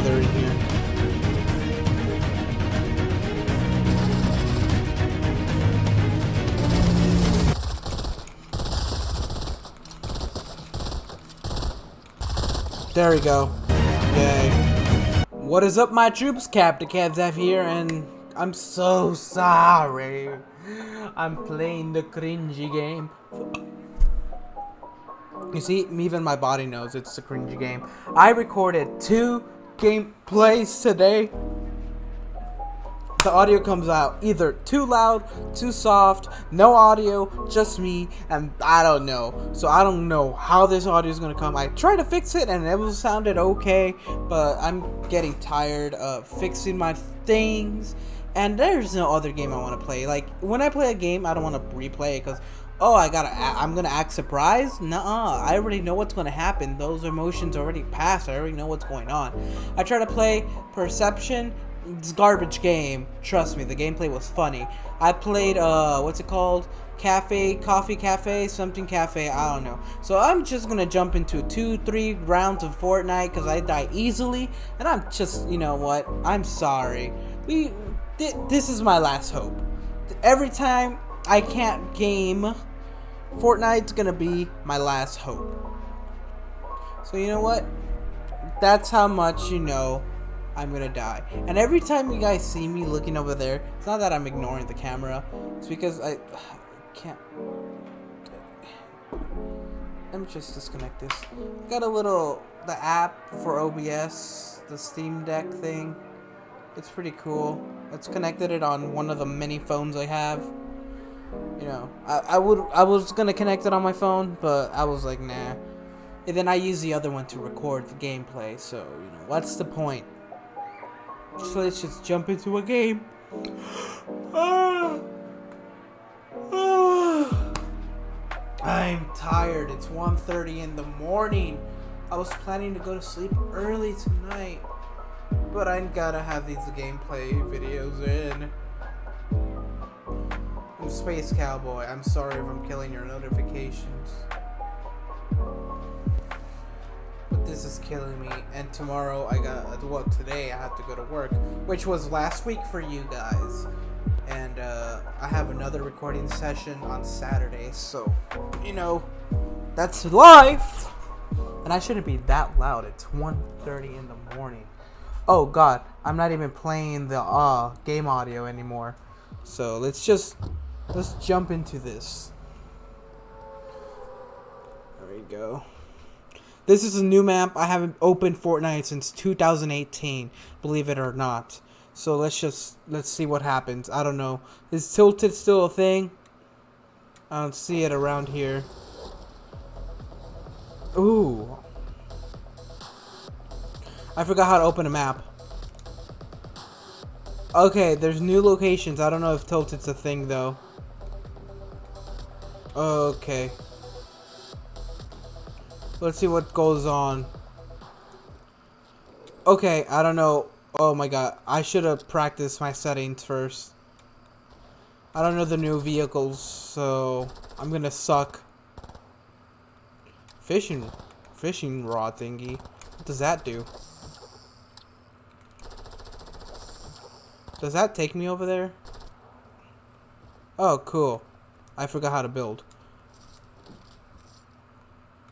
know they're in here. There we go. Yay. What is up, my troops? Captain Kevzaf here, and I'm so sorry. I'm playing the cringy game. You see, even my body knows it's a cringy game. I recorded two gameplays today. The audio comes out either too loud, too soft, no audio, just me, and I don't know. So I don't know how this audio is gonna come. I tried to fix it and it was sounded okay, but I'm getting tired of fixing my things. And there's no other game I want to play. Like when I play a game, I don't want to replay it because oh, I gotta, I'm gonna act surprised? Nuh-uh, I already know what's gonna happen. Those emotions already passed. I already know what's going on. I try to play Perception. It's garbage game. Trust me, the gameplay was funny. I played, uh, what's it called? Cafe, Coffee Cafe, something cafe, I don't know. So I'm just gonna jump into two, three rounds of Fortnite because I die easily. And I'm just, you know what? I'm sorry. We, th this is my last hope. Every time I can't game Fortnite's gonna be my last hope. So you know what? That's how much you know I'm gonna die. And every time you guys see me looking over there, it's not that I'm ignoring the camera. It's because I, I can't. Let me just disconnect this. Got a little the app for OBS, the Stream Deck thing. It's pretty cool. Connected it on one of the many phones I have you know, I, I would I was gonna connect it on my phone, but I was like, nah. And then I use the other one to record the gameplay. So you know, what's the point? So let's just jump into a game. Ah. Ah. I'm tired. It's 1.30 in the morning. I was planning to go to sleep early tonight, but I gotta have these gameplay videos in. Space Cowboy. I'm sorry if I'm killing your notifications. But this is killing me. And tomorrow I got, well today I have to go to work. Which was last week for you guys. And uh, I have another recording session on Saturday. So, you know, that's life. And I shouldn't be that loud. It's 1.30 in the morning. Oh god, I'm not even playing the uh, game audio anymore. So let's just Let's jump into this. There we go. This is a new map. I haven't opened Fortnite since 2018, believe it or not. So let's just let's see what happens. I don't know. Is tilted still a thing? I don't see it around here. Ooh. I forgot how to open a map. Okay, there's new locations. I don't know if tilted's a thing though. Okay. Let's see what goes on. Okay, I don't know. Oh my god. I should have practiced my settings first. I don't know the new vehicles, so I'm gonna suck. Fishing, fishing rod thingy. What does that do? Does that take me over there? Oh, cool. I forgot how to build.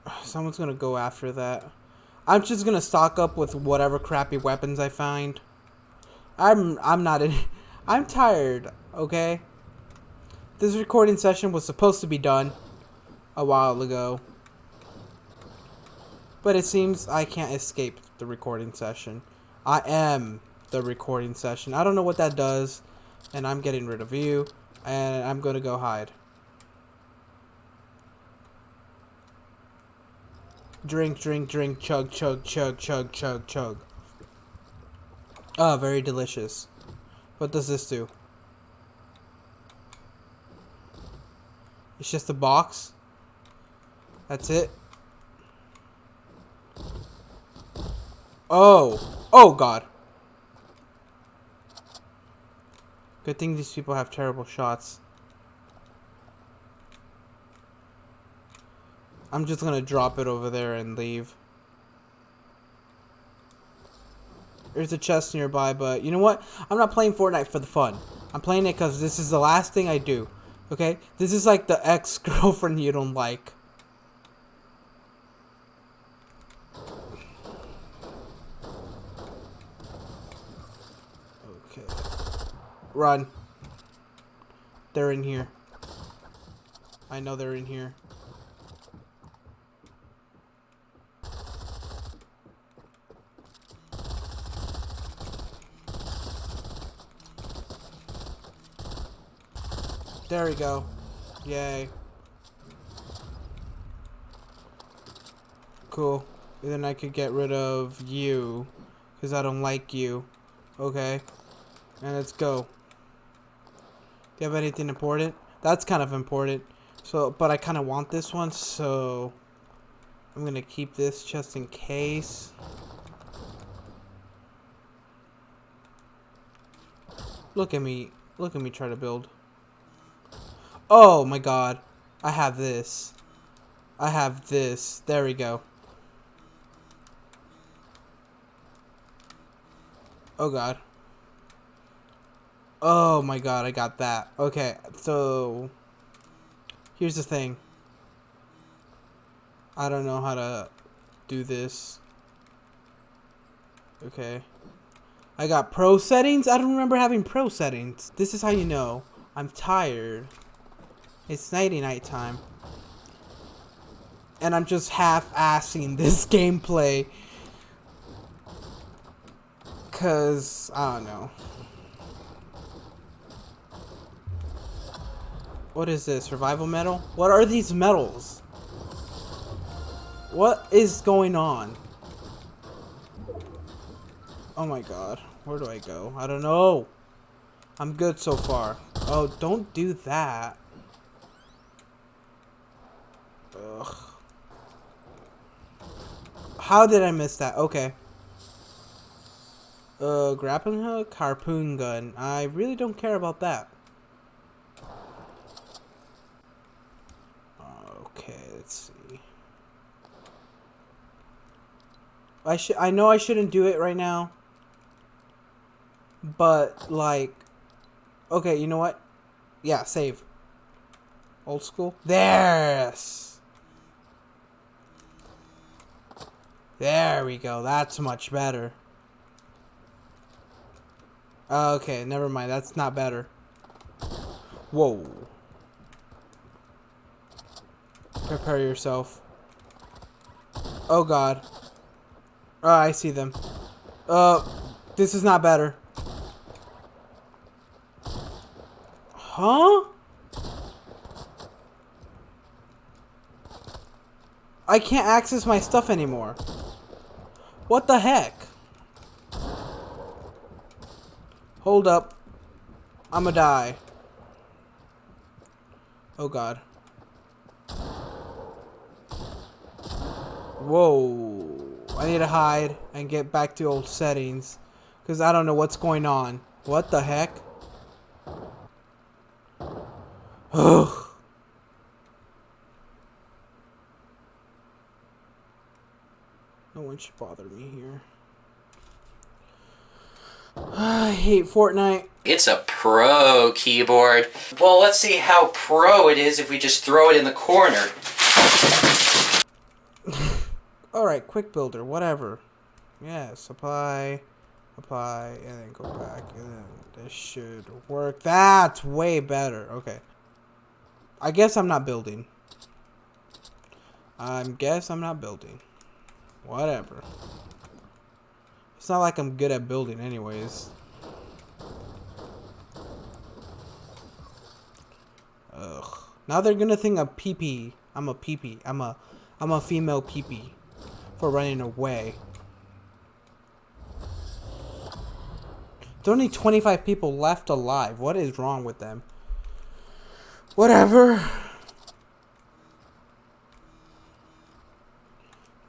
Someone's gonna go after that. I'm just gonna stock up with whatever crappy weapons I find. I'm I'm not in I'm tired, okay? This recording session was supposed to be done a while ago. But it seems I can't escape the recording session. I am the recording session. I don't know what that does. And I'm getting rid of you. And I'm going to go hide. Drink, drink, drink, chug, chug, chug, chug, chug, chug. Ah, oh, very delicious. What does this do? It's just a box. That's it. Oh. Oh, God. Good thing these people have terrible shots. I'm just gonna drop it over there and leave. There's a chest nearby, but you know what? I'm not playing Fortnite for the fun. I'm playing it because this is the last thing I do. Okay? This is like the ex-girlfriend you don't like. Okay. Run. They're in here. I know they're in here. There we go. Yay. Cool. And then I could get rid of you. Because I don't like you. Okay. And let's go. Do you have anything important? That's kind of important. So, but I kind of want this one, so... I'm to keep this just in case. Look at me. Look at me try to build. Oh my god. I have this. I have this. There we go. Oh god. Oh my god, I got that. Okay, so... Here's the thing. I don't know how to do this. Okay. I got pro settings? I don't remember having pro settings. This is how you know. I'm tired. It's nighty night time. And I'm just half-assing this gameplay. Cause, I don't know. What is this? Survival medal? What are these medals? What is going on? Oh my god. Where do I go? I don't know. I'm good so far. Oh, don't do that. Ugh. How did I miss that? Okay. Uh, grappling hook, harpoon gun. I really don't care about that. Okay, let's see. I should. I know I shouldn't do it right now. But like, okay, you know what? Yeah, save. Old school. There's. There we go. That's much better. Okay, never mind. That's not better. Whoa. Prepare yourself. Oh god. Oh, I see them. Uh, this is not better. Huh? I can't access my stuff anymore. What the heck? Hold up. I'ma die. Oh god. Whoa. I need to hide and get back to old settings. Because I don't know what's going on. What the heck? Ugh. No one should bother me here. I hate Fortnite. It's a pro keyboard. Well, let's see how pro it is if we just throw it in the corner. Alright, quick builder, whatever. Yes, apply, apply, and then go back, and then this should work. That's way better. Okay. I guess I'm not building. I guess I'm not building. Whatever. It's not like I'm good at building anyways. Ugh. Now they're gonna think I'm PP. I'm a PP. I'm a I'm a female PP for running away. There's only 25 people left alive. What is wrong with them? Whatever.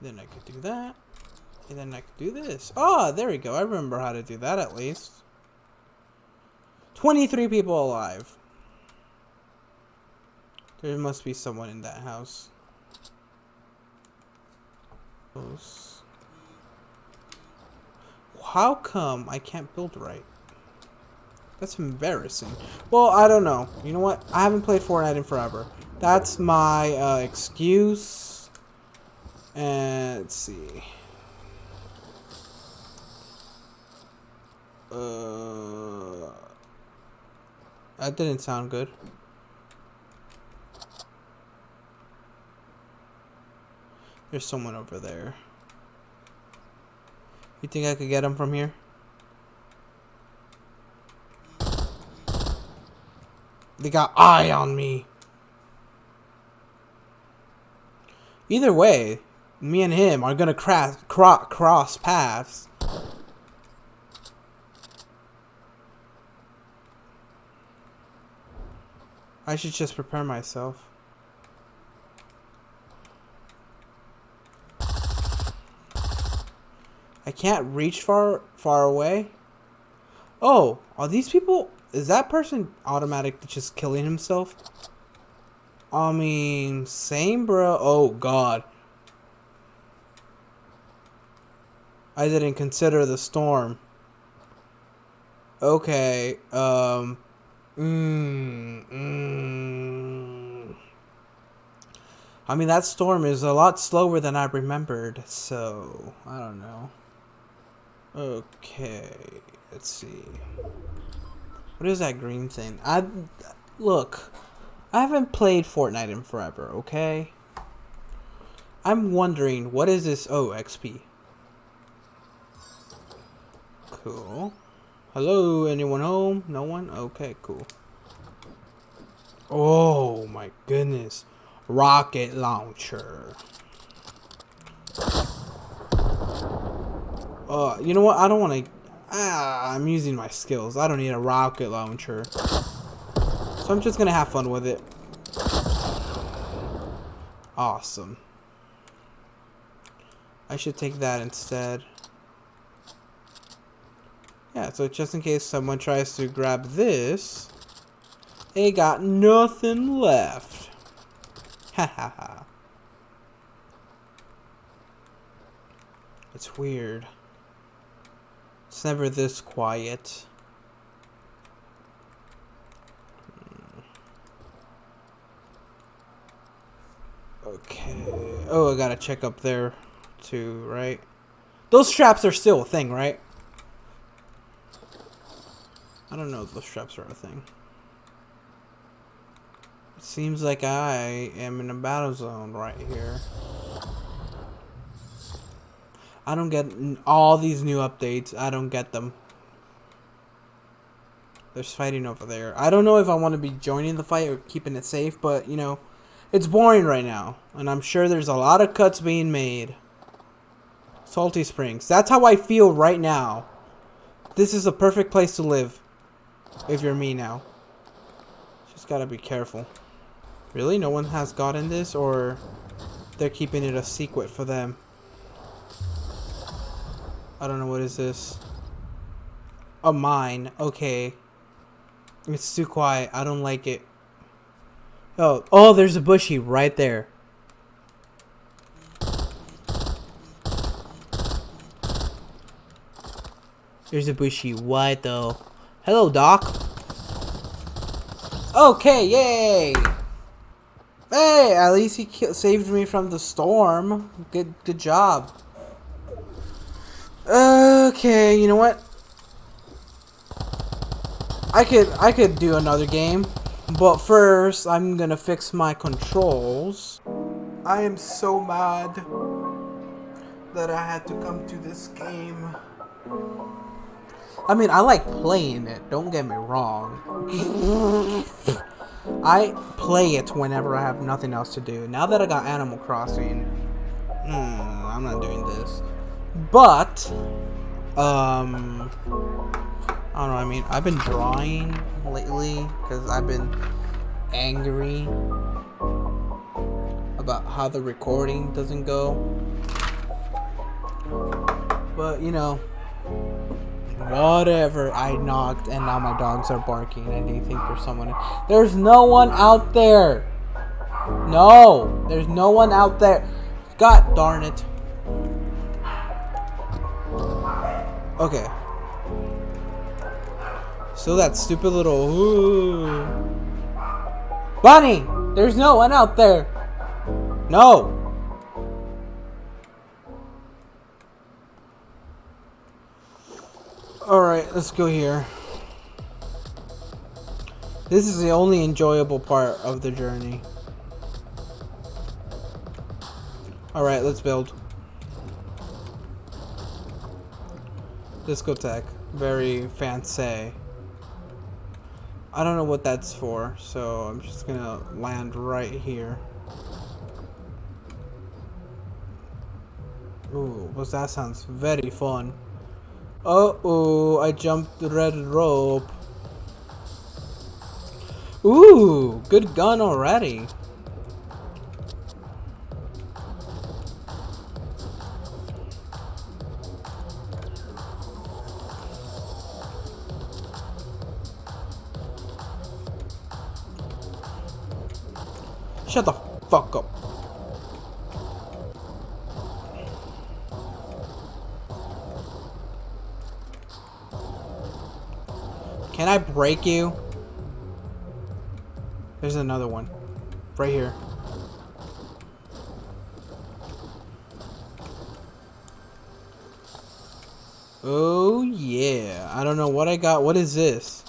Then I could do that. And then I could do this. Oh, there we go. I remember how to do that at least. 23 people alive. There must be someone in that house. What? how come I can't build right? That's embarrassing. Well, I don't know. You know what? I haven't played Fortnite in forever. That's my uh, excuse. And let's see. Uh, that didn't sound good. There's someone over there. You think I could get him from here? They got eye on me. Either way, me and him are gonna crass, cro cross paths. I should just prepare myself. I can't reach far far away. Oh, are these people? Is that person automatic just killing himself? I mean, same, bro. Oh God. I didn't consider the storm. Okay. Um. Mm, mm. I mean, that storm is a lot slower than I remembered, so I don't know. Okay, let's see. What is that green thing? I look. I haven't played Fortnite in forever. Okay. I'm wondering what is this? Oh, XP. Cool. Hello, anyone home? No one? Okay, cool. Oh my goodness. Rocket launcher. Uh, you know what? I don't want to... Ah, I'm using my skills. I don't need a rocket launcher. So I'm just going to have fun with it. Awesome. I should take that instead. Yeah, so just in case someone tries to grab this, they got nothing left. Ha ha ha. It's weird. It's never this quiet. Okay. Oh, I gotta check up there too, right? Those straps are still a thing, right? I don't know if those straps are a thing. It seems like I am in a battle zone right here. I don't get all these new updates. I don't get them. There's fighting over there. I don't know if I want to be joining the fight or keeping it safe, but, you know, it's boring right now. And I'm sure there's a lot of cuts being made. Salty Springs. That's how I feel right now. This is a perfect place to live. If you're me now. Just gotta be careful. Really? No one has gotten this? Or they're keeping it a secret for them? I don't know what is this. A mine. Okay. It's too quiet. I don't like it. Oh, oh, there's a bushy right there. There's a bushy. What though? Hello, Doc. Okay, yay! Hey, at least he saved me from the storm. Good, good job. Okay, you know what? I could, I could do another game, but first I'm gonna fix my controls. I am so mad that I had to come to this game. I mean, I like playing it, don't get me wrong. I play it whenever I have nothing else to do. Now that I got Animal Crossing, mm, I'm not doing this. But, um, I don't know, I mean, I've been drawing lately because I've been angry about how the recording doesn't go. But, you know, Whatever. I knocked and now my dogs are barking. And they think there's someone? There's no one out there. No. There's no one out there. God darn it. Okay. So that stupid little. Ooh. Bonnie! There's no one out there! No! Alright, let's go here. This is the only enjoyable part of the journey. Alright, let's build. Discotheque. Very fancy. I don't know what that's for, so I'm just gonna land right here. Ooh, well that sounds very fun. Uh oh, I jumped the red rope. Ooh, good gun already. Shut the fuck up. Can I break you? There's another one. Right here. Oh yeah. I don't know what I got. What is this?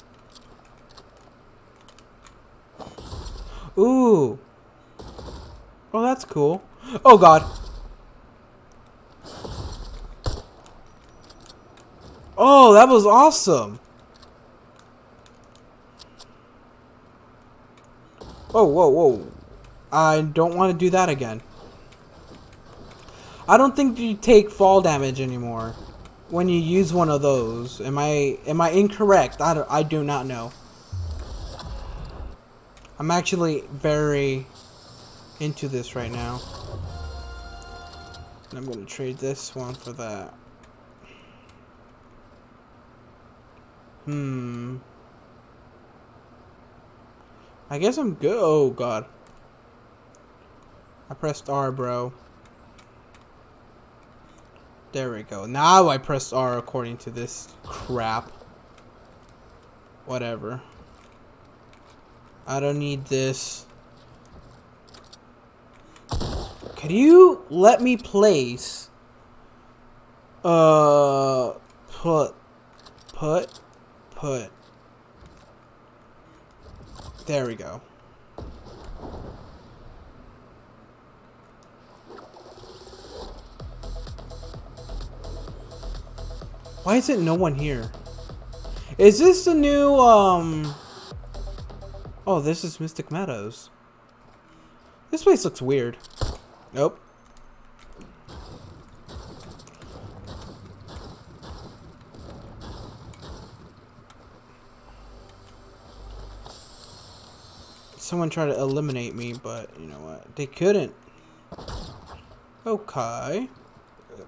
Ooh. Oh. Oh god. Oh, that was awesome. Whoa, whoa, whoa. I don't want to do that again. I don't think you take fall damage anymore when you use one of those. Am I am I incorrect? I, don't, I do not know. I'm actually very into this right now. I'm going to trade this one for that. Hmm. I guess I'm good. Oh, God. I pressed R, bro. There we go. Now I pressed R according to this crap. Whatever. I don't need this. Can you let me place... Uh... Put... Put... Put... There we go. Why is it no one here? Is this the new, um... Oh, this is Mystic Meadows. This place looks weird. Nope. someone tried to eliminate me, but you know what? They couldn't. Okay.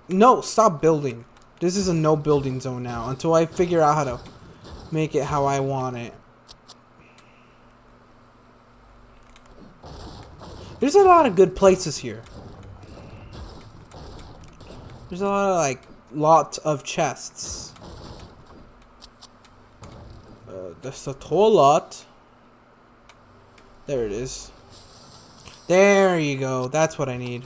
No, stop building. This is a no building zone now until I figure out how to make it how I want it. There's a lot of good places here. There's a lot of like lots of chests. Uh, there's a whole lot. There it is. There you go. That's what I need.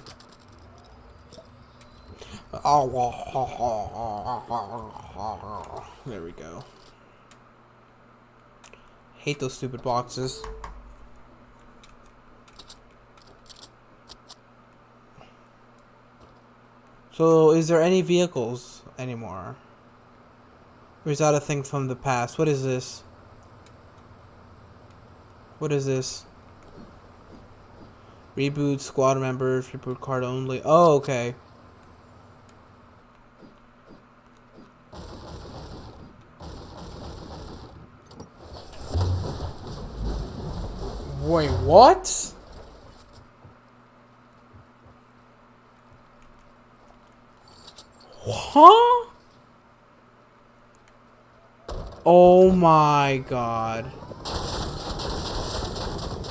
There we go. Hate those stupid boxes. So, is there any vehicles anymore? Or is that a thing from the past? What is this? What is this? Reboot squad members, reboot card only. Oh, okay. Wait, what? Huh? Oh my god.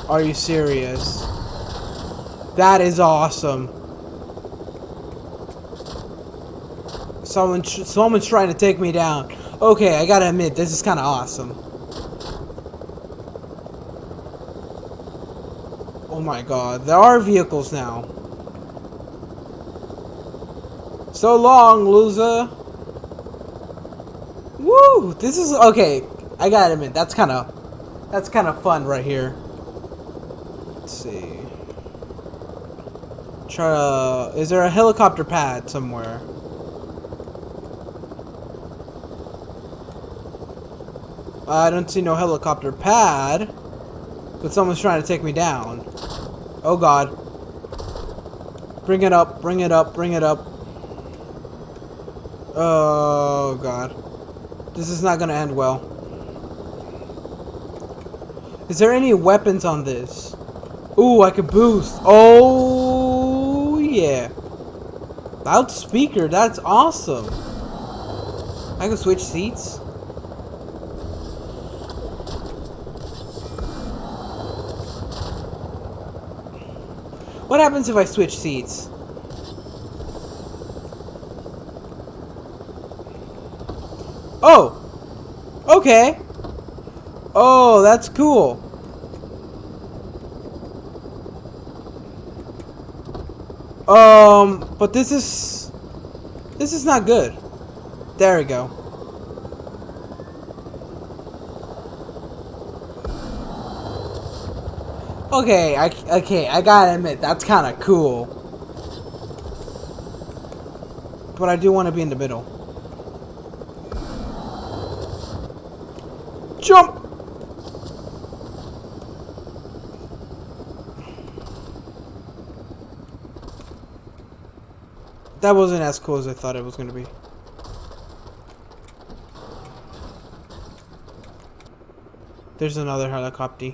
Are you serious? That is awesome. Someone, someone's trying to take me down. Okay, I gotta admit, this is kind of awesome. Oh my god, there are vehicles now. So long, loser. Woo! This is okay. I gotta admit, that's kind of that's kind of fun right here. Let's see. Try to. Is there a helicopter pad somewhere? I don't see no helicopter pad. But someone's trying to take me down. Oh god. Bring it up, bring it up, bring it up. Oh god. This is not gonna end well. Is there any weapons on this? Ooh, I could boost. Oh, yeah. Loudspeaker, that's awesome. I can switch seats. What happens if I switch seats? Oh! Okay! Oh, that's cool. Um, but this is... This is not good. There we go. Okay, I, okay, I gotta admit, that's kind of cool. But I do want to be in the middle. Jump! That wasn't as cool as I thought it was going to be. There's another helicopter.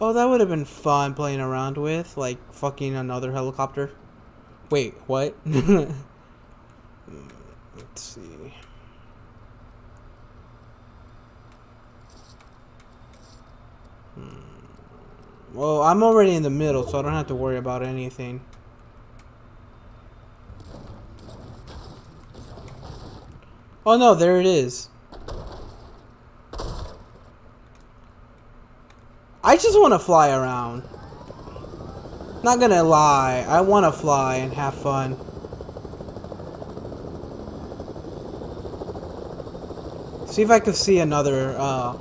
Oh, that would have been fun playing around with, like fucking another helicopter. Wait, what? Let's see. Well, I'm already in the middle, so I don't have to worry about anything. Oh no, there it is. I just want to fly around. Not gonna lie, I want to fly and have fun. See if I can see another, uh,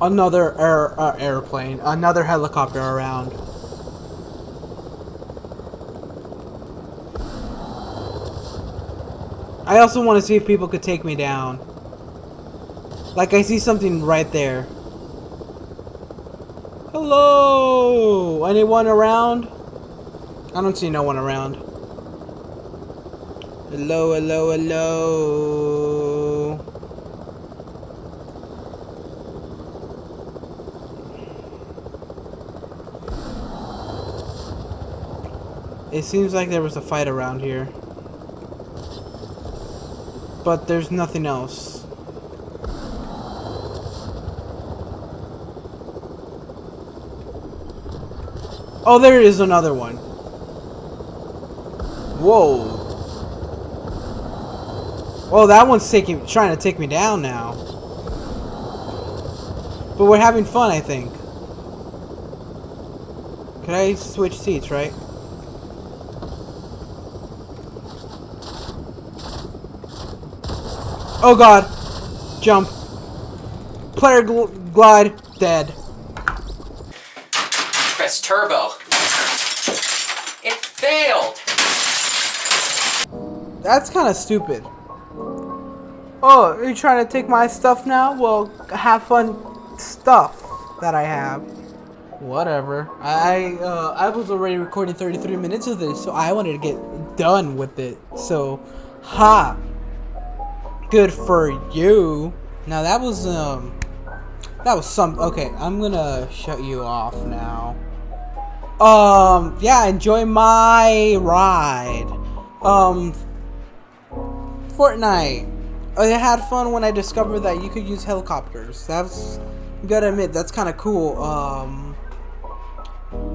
another air, uh, airplane, another helicopter around. I also want to see if people could take me down. Like I see something right there. Hello! Anyone around? I don't see no one around. Hello, hello, hello. It seems like there was a fight around here. But there's nothing else. Oh, there is another one. Whoa. Oh, that one's taking, trying to take me down now. But we're having fun, I think. Can I switch seats, right? Oh god. Jump. Player gl glide. Dead press turbo. It failed! That's kind of stupid. Oh, are you trying to take my stuff now? Well, have fun stuff that I have. Whatever. I uh, I was already recording 33 minutes of this, so I wanted to get done with it. So, ha! Good for you. Now that was um that was some okay, I'm gonna shut you off now. Um, yeah, enjoy my ride. Um, Fortnite. I had fun when I discovered that you could use helicopters. That's, gotta admit, that's kind of cool. Um,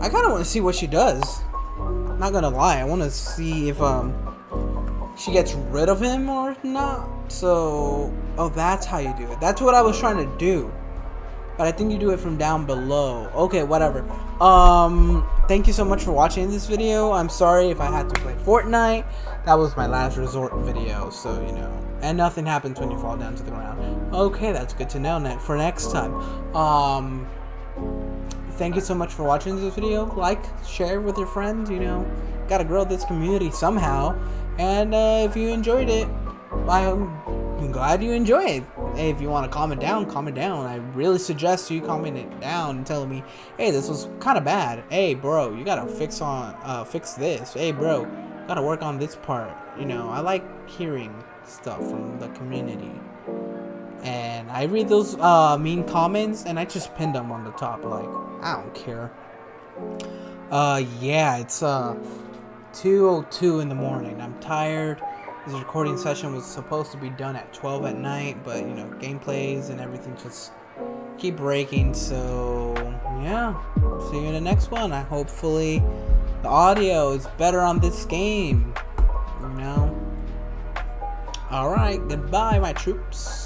I kind of want to see what she does. not gonna lie. I want to see if um she gets rid of him or not. So, oh, that's how you do it. That's what I was trying to do. But I think you do it from down below. Okay, whatever. Um, thank you so much for watching this video. I'm sorry if I had to play Fortnite. That was my last resort video, so, you know. And nothing happens when you fall down to the ground. Okay, that's good to know for next time. Um, thank you so much for watching this video. Like, share with your friends, you know. Gotta grow this community somehow. And uh, if you enjoyed it, I'm glad you enjoyed it. Hey, if you want to comment down, comment down. I really suggest you comment it down and telling me, hey, this was kind of bad. Hey, bro, you gotta fix on, uh, fix this. Hey, bro, gotta work on this part. You know, I like hearing stuff from the community. And I read those uh, mean comments and I just pin them on the top. Like, I don't care. Uh, yeah, it's uh 2:02 in the morning. I'm tired. This recording session was supposed to be done at 12 at night, but you know, gameplays and everything just keep breaking. So yeah, see you in the next one. I hopefully the audio is better on this game. You know. All right, goodbye, my troops.